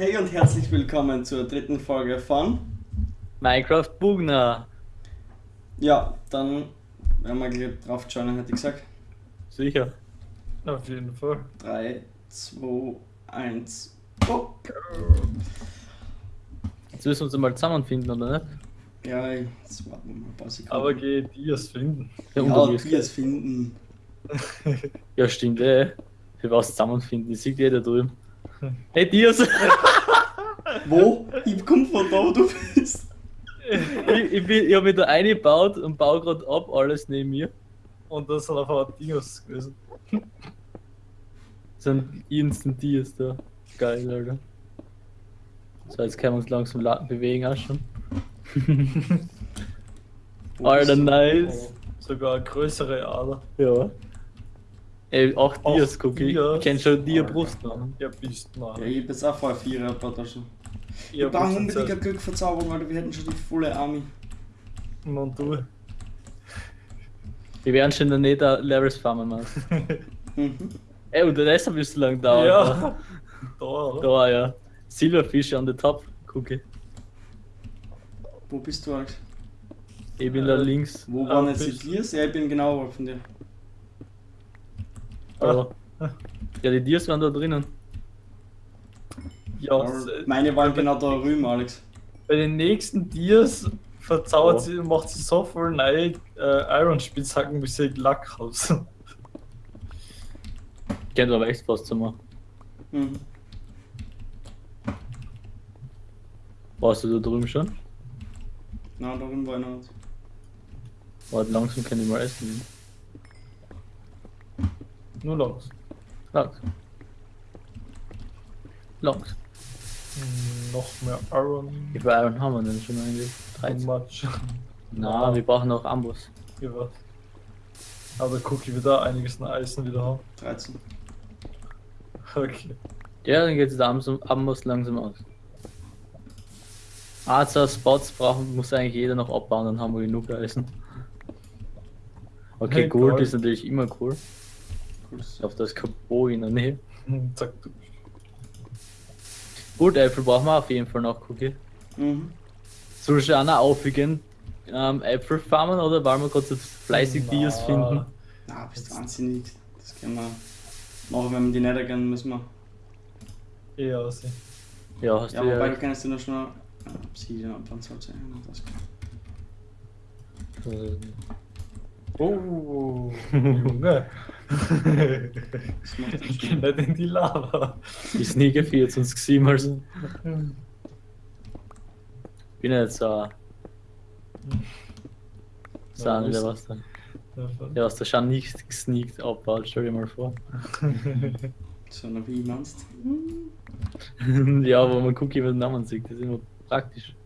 Hey und herzlich willkommen zur dritten Folge von. Minecraft Bugner. Ja, dann werden wir gleich drauf schauen, hätte ich gesagt. Sicher. Auf jeden Fall. 3, 2, 1, go! Jetzt müssen wir uns mal zusammenfinden, oder nicht? Ja, jetzt warten wir mal ein paar Sekunden. Aber geh Dias finden. Der ja, ist wir es finden. Ja, stimmt, eh. Wir was zusammenfinden, ich sehe jeder drüben. Hey, Dias! Wo? Ich komm von da, wo du bist. ich, ich, bin- ich habe mich da eingebaut und baue gerade ab, alles neben mir. Und das sind auf einmal Dias gewesen. Das sind instant Dias da. Geil, Alter. So, jetzt können wir uns langsam la- bewegen auch schon. Alter, nice. Sogar eine größere Ader. Ja. Ey, auch Auch Dias, guck ich. Dias. Ich kenn schon Dia Alter. Brust noch. Ja, bist du Ja, mal. ich hab jetzt auch vor vier ein paar Taschen. Ich Ja, brauche bist du unbedingt ein zuerst. Glück Verzauberung, weil wir hätten schon die volle Army. Und du. Wir werden schon in der Nähe Levels farmen, Mann. Mhm. Ey, und das hat bis so lange dauert. Ja. Da, oder? Da, ja. Silberfische an der Top, gucke. Wo bist du, Alex? Ich bin da Äh, links. Wo Ah, waren jetzt die Tiers? Ja, ich bin genau von dir. Da. Ja, die Dias waren da drinnen. Ja, s- Meine waren genau da drüben, Alex. bei den nächsten Dias verzaubert Oh. sie, macht sie so viel neue äh, Iron-Spitzhacken, bis sie Lack hat. Kennt aber echt was zu machen. Mhm. Warst du da drüben schon? Na, da drüben war einer. nicht. Warte, langsam kann ich mal essen. Nur langs. Langsam. Langsam. Hm, Noch mehr Iron. Wie viel Iron haben wir denn schon eigentlich? Too 13. much. Na, wir brauchen noch Amboss. Ja, was. Aber guck, ich wieder einiges an Eisen wieder haben. 13. Okay. Ja, dann geht es der Amboss Amboss langsam aus. Ah, zwei Spots brauchen, muss eigentlich jeder noch abbauen, dann haben wir genug Eisen. Okay, Hey, Gold ist natürlich immer cool. Da ist kein Bo in der Nähe. Hm, Zack, du. Gut, Äpfel brauchen wir auf jeden Fall noch, Cookie. Mhm. Soll ich auch noch aufwiegen, ähm, Äpfel farmen oder wollen wir gerade so fleißig Na. Dias finden? Na, bist wahnsinnig. Das können wir machen, wenn wir die nicht gehen, müssen wir. Eher aus. Ja, hast Ja, du wobei ja. du kannst du noch schnell äh, Obsidian abbauen, sollte das kann. äh, Oh, Junge. Dann ich geh schnell. nicht in die Lava. Die Sneaker 24 gesehen, also. Bin jetzt so. Sagen wieder was da. Ja, was der schon nicht gesneakt abbaut, stell dir mal vor. So, na, wie meinst ja, wo man Cookie mit dem Namen sieht, das ist immer praktisch.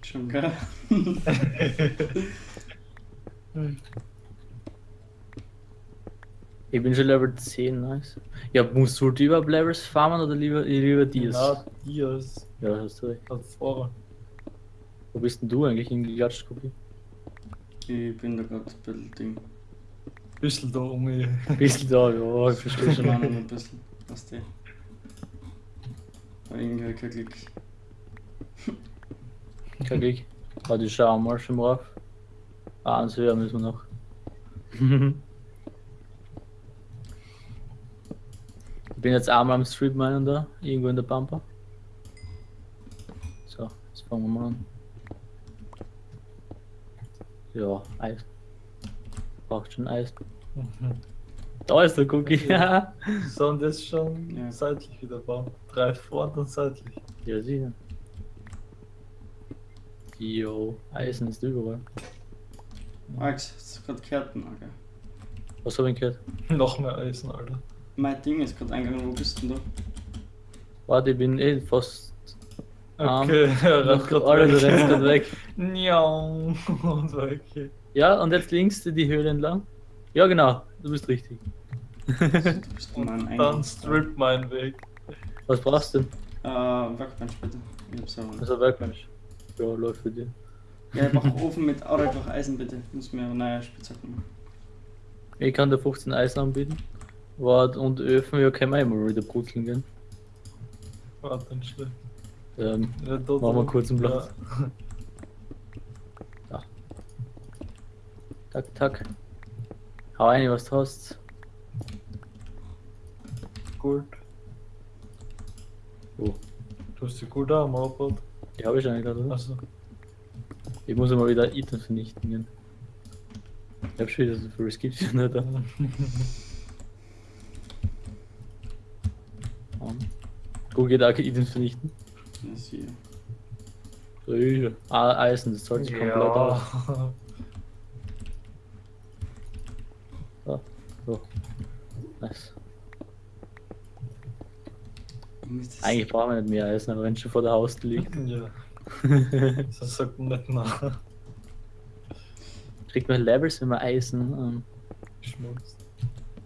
Schon, gell? Ich bin schon Level 10, nice. Ja, musst du überhaupt Levels farmen oder lieber, lieber Dias? Na, Dias. Ja, hast du recht. Hat vor. Wo bist denn du eigentlich hingeklatscht, Cookie? Ich bin da gerade ein bisschen Ding. Bisschen da um mich. Du da? Ja, ich verstehe Schon mal noch ein bisschen. Was der? Aber irgendwie ich kein Glück. Kein Glück. Warte, ich schau mal schon drauf. Ah, eins höher müssen wir noch. bin jetzt einmal am Street Minen da, irgendwo in der Pampa. So, jetzt fangen wir mal an. Ja, Eis. Braucht schon Eis. Da ist der Cookie. Ja, So, und das schon Ja. seitlich wieder bauen. Drei vor und seitlich. ja sicher. Jo, Eisen ist überall. Alex, hast du gerade? Na, gell? Was hab ich gehört? Noch mehr Eisen, Alter. Mein Ding ist gerade eingegangen, wo bist du denn da? Warte, ich bin eh fast. arm. Okay, er rennt Noch, grad Alter, du weg. Und weg. Ja, und jetzt links die Höhle entlang. Ja, genau, du bist richtig. Du bist in meinem Und Eingang. dann strip mein Weg. Was brauchst du denn? Äh, Workbench bitte. Ich hab's nicht. Also Werkmensch. Ja, läuft für dich. Ja, ich mach Ofen mit, oder einfach Eisen bitte. Muss mir eine neue Spitzhacke machen. Ich kann dir 15 Eisen anbieten. Wart und Öfen, ja, können wir immer wieder brutzeln gehen. Warte, nicht schlecht. Ähm, Ja, da Machen wir kurz einen Platz. Ja. tak, tak. Hau rein, was du hast. Gut. Oh, Du hast die gut am Aufbau. die habe ich eigentlich gerade, oder? Also, Ich muss mal wieder Items vernichten gehen. Ich hab schon wieder so viel Skills nicht da. Um. Gut geht auch Items vernichten. Ja. Ah, Eisen, das zahlt sich komplett aus. Ah, so. Nice. Eigentlich brauchen wir nicht mehr Eisen, aber wenn es schon vor der Haustür liegt. ja. Das sagt man nicht nach. Kriegt man Levels, wenn man Eisen. Ähm, Schmutz.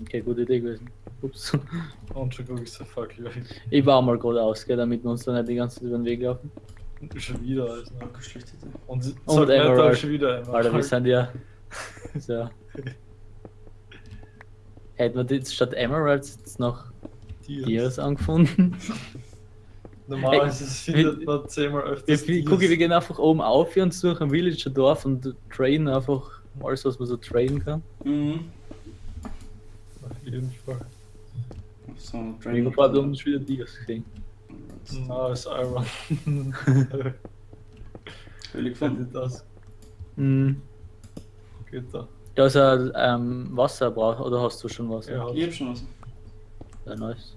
okay, gute Idee gewesen. Ups. Und schon guck ich so fuck weg. Ich baue mal gerade aus, gell, damit wir uns dann nicht die ganze Zeit über den Weg laufen. Schon wieder, also. Abgeschlechtete. Und sie Und nicht, Emerald. schon wieder einmal. Alter, wir sind ja. So. Hätten wir jetzt statt Emeralds jetzt noch Dias angefunden? Normalerweise Hey, findet man zehnmal öfters. Ich gucke, wir gehen einfach oben auf hier und suchen ein Villager Dorf und trainen einfach alles, was man so trainen kann. Mhm. Auf jeden Fall. So, Ich Dragon. habe gerade unten schon wieder Dias gesehen. Na, ist Iron. Höhle Findet gefunden. das. Mhm. Geht da. Da ist ein ähm, Wasser braucht, oder hast du schon Wasser? Ja, Ich hab schon was. Ja, nice.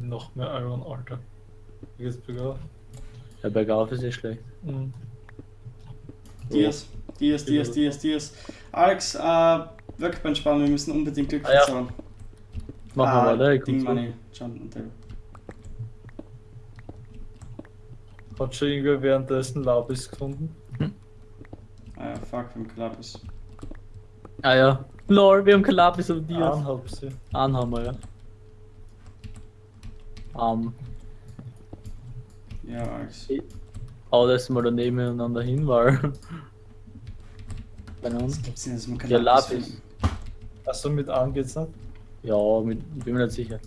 noch mehr Iron, Alter. Wie geht's bergauf? Ja, bergauf ist eh schlecht. Mhm. Dias, Dias, Dias, Dias, Dias. Alex, äh, Workbench bauen, wir müssen unbedingt Glück Ah, ja. Machen ah, wir weiter. ich Ding und Table. Hat schon irgendwer währenddessen Labis gefunden? Ah ja, fuck, wir haben Kalabis. zurück. Ah ja. Lol, wir haben kein Lapis auf Dias. Eineinhalb sie. Einen haben wir, ja. Ähm, Ja, Alex. hau das mal daneben nebeneinander hin, weil. Keine Ahnung. Was gibt's denn, dass man Ja, Kalabis Lapis. finden? Achso, mit an geht's nicht? Ja, mit, bin mir nicht sicher.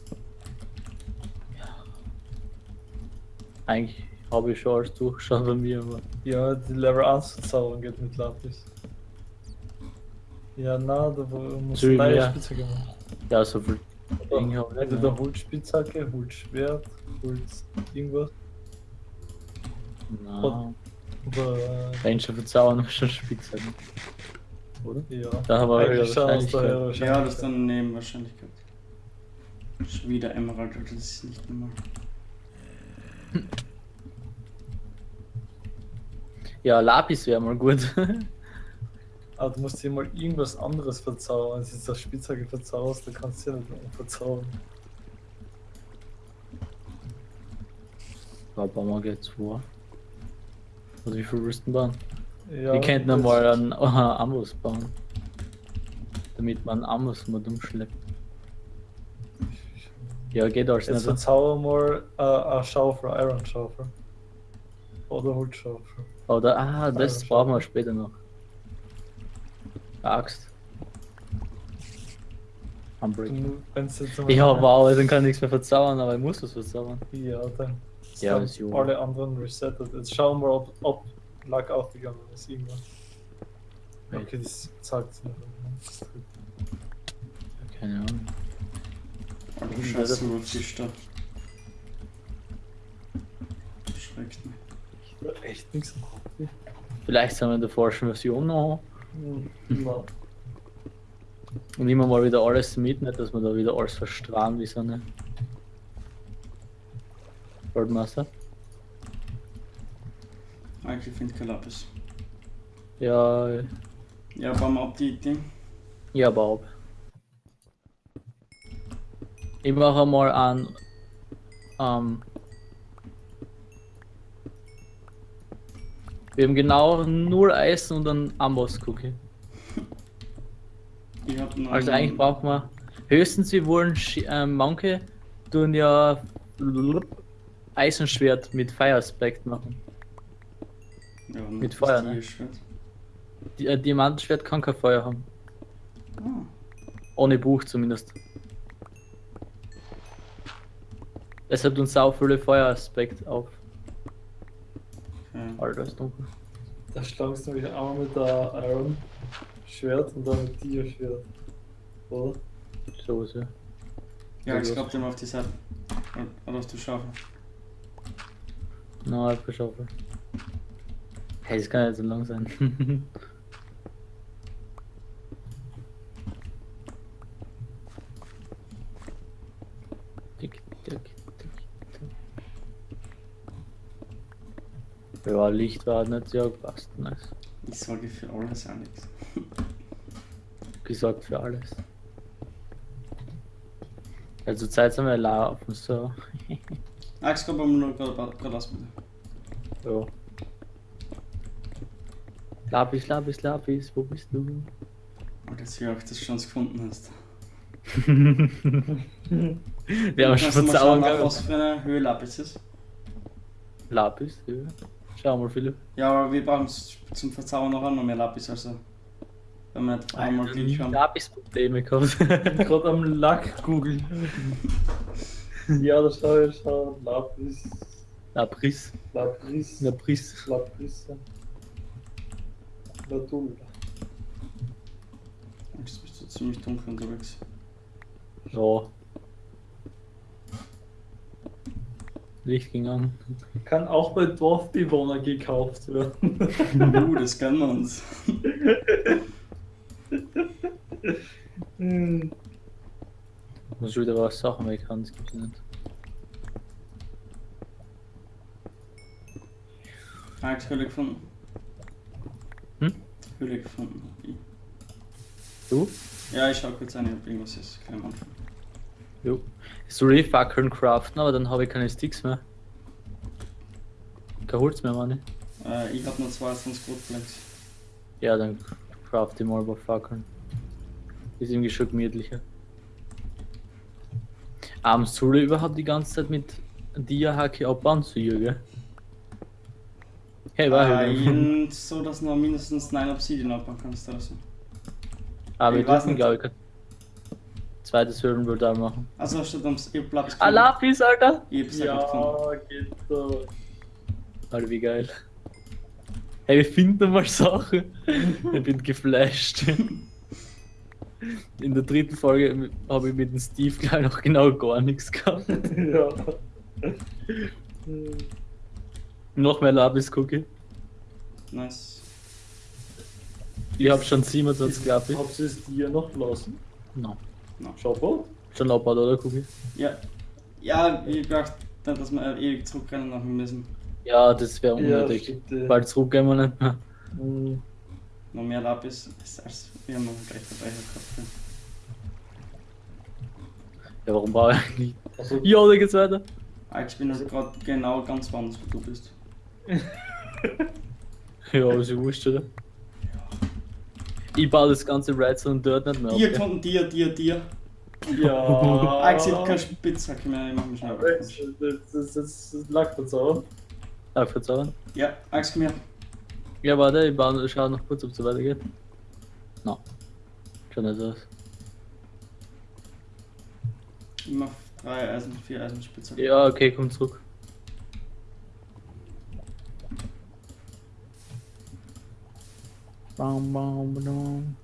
Ja. Eigentlich habe ich schon alles durchgeschaut bei mir, aber. Ja, die Level 1 verzaubern geht mit Lapis. Ja, na, da muss neue ja. Spitzhacke machen. Ja, so viel Dinge habe ich nicht. Entweder mehr. Holzspitzhacke, Holzschwert, Holz irgendwas. Na, Oder. Ranger verzaubern wir schon Spitzhacken. Oder? Ja, Da haben wir Eigentlich wir Wahrscheinlichkeit. wahrscheinlich. Ja, das ist dann neben Wahrscheinlichkeit. Schon wieder Emerald, das ist nicht normal. Ja, Lapis wäre mal gut. Aber du musst dir mal irgendwas anderes verzaubern. Wenn du jetzt das Spitzhacke verzauberst, dann kannst du ja nicht mehr verzaubern. Da bauen wir gleich zwei. Oder wie viel du bauen? Ja, wir könnten das- einmal einen äh, Amboss bauen. Damit man Amboss mal umschleppt. Ja, geht alles Jetzt nicht. verzauber mal äh, eine Schaufel, Iron Schaufel. Oder Holzschaufel. Oder, ah, das Iron brauchen wir später noch. Axt. Unbreak. Wenn es jetzt einmal- Ja, wow, dann kann ich nichts mehr verzaubern, aber ich muss was verzaubern. Ja, dann. Ja, ist jo. alle anderen resettet. Jetzt schauen wir, ob, ob Lack aufgegangen ist irgendwann. Wait. Okay, das sagt es nicht. Das ist gut. Keine Ahnung. Mhm, scheiße, das- nur Fisch da. Schreckt mich. Ich hab echt nichts im Kopf. Vielleicht sind wir in der falschen Version noch. Ja. Und immer mal wieder alles mit, nicht, dass wir da wieder alles verstrahlen wie so eine Goldmaster. Eigentlich finde ich Kalabis. Ja, Ja, wir ab die Ding. ja, Bob. Ich mache mal an. Ähm, wir haben genau nur Eisen und einen Amboss-Cookie. Ich hab noch Also eigentlich brauchen wir höchstens wir wollen Sch- ähm, manche tun ja Eisenschwert mit Fire Aspect machen. Ja, mit Feuer, ne? Tierschwert. Die, äh, Diamantenschwert kann kein Feuer haben. Ah, Ohne Buch zumindest. Es hat uns auch viele Feueraspekt auf. Okay. Alter, ist dunkel. Da schlagst du mich einmal mit der Iron Schwert und dann mit dir Schwert. Oder? So ist ja. Ja, ich glaube, den auf die Seite. Oder- hast du Schaufel? Na, ich geschaufelt. Hey, das kann ja so lang sein. tick, tick, tick, tick. Ja, Licht war nicht sehr passt. Nice. Ich sage für alles nichts. Gesorgt für alles. Also Zeit sind wir laufen, so. Alex, komm mal nur gerade gerade aus bitte. Ja. Lapis, Lapis, Lapis, wo bist du? Und jetzt hier auch, dass du schon gefunden hast. Wir haben schon verzaubern schauen, gehabt. was für eine Höhe Lapis ist? Lapis, ja. Schau mal, Philipp. Ja, aber wir brauchen zum Verzaubern noch einmal mehr Lapis, also. Wenn wir nicht einmal Glitch haben. Lapis-Probleme gehabt. Gerade am Lack googeln. ja, da schau ich schau. Lapis. Lapris. Lapris. Lapris. Lapris. Ladul. Jetzt bist du ziemlich dunkel unterwegs. Ja. Licht ging an. Kann auch bei Dorfbewohnern gekauft werden. uh, das kennen wir uns. Hm. Muss wieder was Sachen weg haben, das gibt's nicht. Alex, Höhle gefunden. Höhle gefunden. Du? Ja, ich schau kurz an, ob irgendwas ist. Klein am Anfang. Jo. So die Fackeln craften, aber dann habe ich keine Sticks mehr. Kein Holz mehr, meine. Äh, ich hab nur 22 Scrotflex. Ja, dann craft ich mal paar Fackeln. Ist irgendwie schon gemütlicher. Abends soll ich überhaupt die ganze Zeit mit Dia-Hacke abbauen zu ihr, gell? Hey, war jeden- so, dass du noch mindestens 9 Obsidian abbauen kannst oder so. Aber ich wir dürfen, nicht. glaube ich, kein zweites Höhlenportal machen. Also statt ums Lapis Ah, Lapis, Alter! Ich hab's ja gefunden. Geht so. Alter, wie geil. Hey, wir finden mal Sachen. ich bin geflasht. In der dritten Folge habe ich mit dem Steve gleich noch genau gar nichts gehabt. ja. Noch mehr Lapis-Cookie. Nice. Ich habe schon 27 Lapis. Habt ihr es dir noch gelassen? No. Schau Schon abgebaut, oder Cookie? Ja. Ja, ich dachte, dass wir ewig zurückrennen nach müssen. Ja, das wäre unnötig. ja. Bald zurückgehen wir nicht mehr. Hm. Noch mehr Lapis ist als wir haben noch gleich dabei gehabt. Ja, warum brauche ich eigentlich? Also, Ja, da geht's weiter. Alex, ich bin also gerade genau ganz woanders, wo du bist. Ja, aber ist ja wurscht, oder? Ich baue das ganze Redstone dort nicht mehr Dir gefunden, dir, dir, dir. ja. Alex, ich hab keine Spitzhacke mehr, ich mach mich schnell Das, weg. das, das, das Lackverzauber. Darf ich verzaubern? Ja, Alex, komm her. Ja, warte, ich baue, schau noch kurz, ob es so weitergeht. No. Schon nicht aus. Ich mach drei Eisen, vier Eisenspitzhacke. Ja, okay, komm zurück. Bam, bam, bam.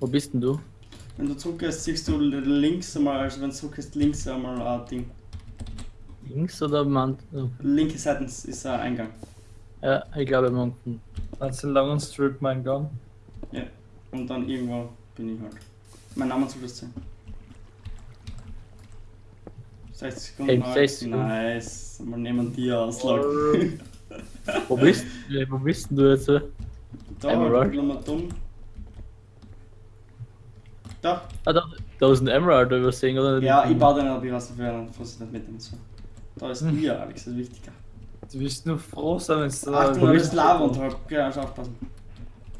Wo bist denn du? Wenn du zurückgehst, siehst du links einmal, also wenn du zurückgehst, links einmal ein Ding. Links oder Mann? Linke Seite ist ein Eingang. Ja, ich glaube, man. Meinst du den langen Strip mein Gang? Ja. Und dann irgendwo bin ich halt. Mein Name soll das sein. 60 Sekunden. Hey, Alex. 60 Sekunden. Nice. Mal nehmen die Auslag. Wo bist, äh, wo bist denn du jetzt? äh? da, Emerald. nochmal dumm. Da. Ah, da, da ist ein Emerald übersehen, oder? Ja, ich baue den, aber ich weiß nicht, wer was ich nicht mitnehmen soll. Da ist Hm. ihr, Alex, das ist wichtiger. Du wirst nur froh sein, wenn es da. Achtung, da bist ist Lava unterhalb. Genau, also aufpassen.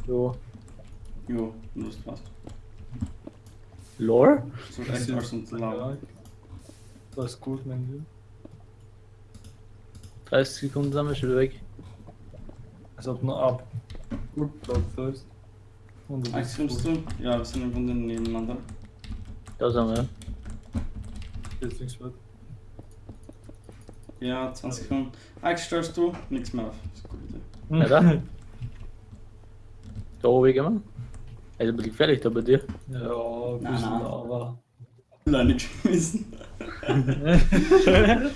Jo. Jo, du hast passt. Lore? So echt alles unter Lava. Ja. Das ist gut, mein Lieber. 30 Sekunden sind wir schon wieder weg. Als ob nur ab. Gut, Platz da ist. Und du bist kommst du? Ja, wir sind im Grunde nebeneinander. Da sind wir. Jetzt nichts weiter. Ja, 20 Sekunden. Alex, stellst du? Nichts mehr auf. Das ist eine gute Idee. Ja, da. Da oben gehen wir. Also ein bisschen gefährlich da bei dir. Ja, ein Nein, bisschen nein. Lava. Alleine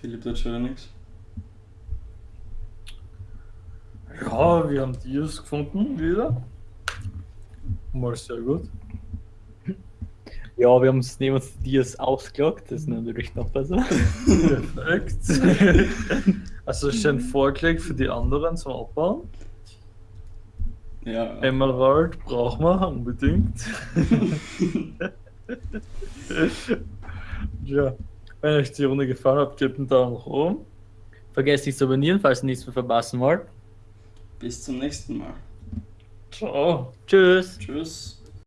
Philipp tut schon wieder nichts. Ja, wir haben Dias gefunden wieder. Mal sehr gut. Ja, wir haben es neben uns Dias ausgelockt, das ist natürlich noch besser. Perfekt. Also schön vorgelegt für die anderen zum Abbauen. Ja. Emerald brauchen wir unbedingt. ja, wenn euch die Runde gefallen hat, gebt einen Daumen nach oben. Vergesst nicht zu abonnieren, falls ihr nichts mehr verpassen wollt. Bis zum nächsten Mal. Ciao. Tschüss. Tschüss.